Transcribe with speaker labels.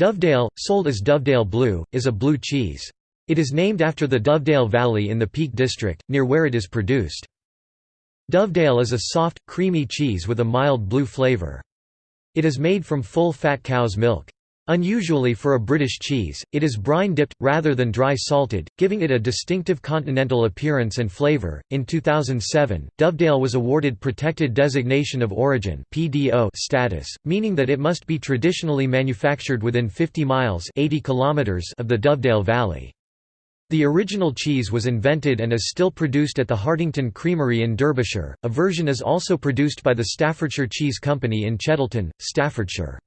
Speaker 1: Dovedale, sold as Dovedale Blue, is a blue cheese. It is named after the Dovedale Valley in the Peak District, near where it is produced. Dovedale is a soft, creamy cheese with a mild blue flavor. It is made from full-fat cow's milk. Unusually for a British cheese, it is brine dipped, rather than dry salted, giving it a distinctive continental appearance and flavour. In 2007, Dovedale was awarded Protected Designation of Origin status, meaning that it must be traditionally manufactured within 50 miles 80 kilometers of the Dovedale Valley. The original cheese was invented and is still produced at the Hartington Creamery in Derbyshire. A version is also produced by the Staffordshire Cheese Company in Cheddleton, Staffordshire.